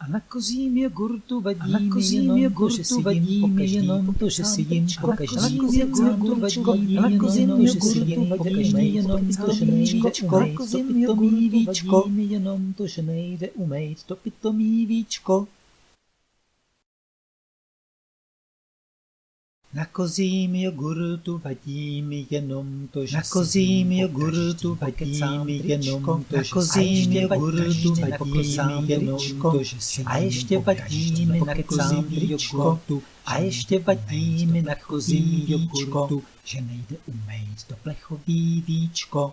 A na kozím jogurtu vadí A na kozím jenom to, jogurtu že si vadí jenom to, že sám si jim tričko. pokaždý A na kozím jogurtu tričko. vadí A na kozím jenom to, že si jogurtu jim vadí jenom to, že nejde umejt to kozím pitomý víčko. vadí jenom to, že nejde umejt to pitomý víčko. Na kozím jogurtu vadí mi jenom to, že Na kozím jogurtu pokaždý vadí mi popit jenom to, Na kozím jogurtu pokaždý vadí popokecám mi jenom to, že si A ještě vadí pokaždý mi na kozím jogurtu. A ještě vadí mi na kozím jogurtu, že nejde umejt to plechový víčko.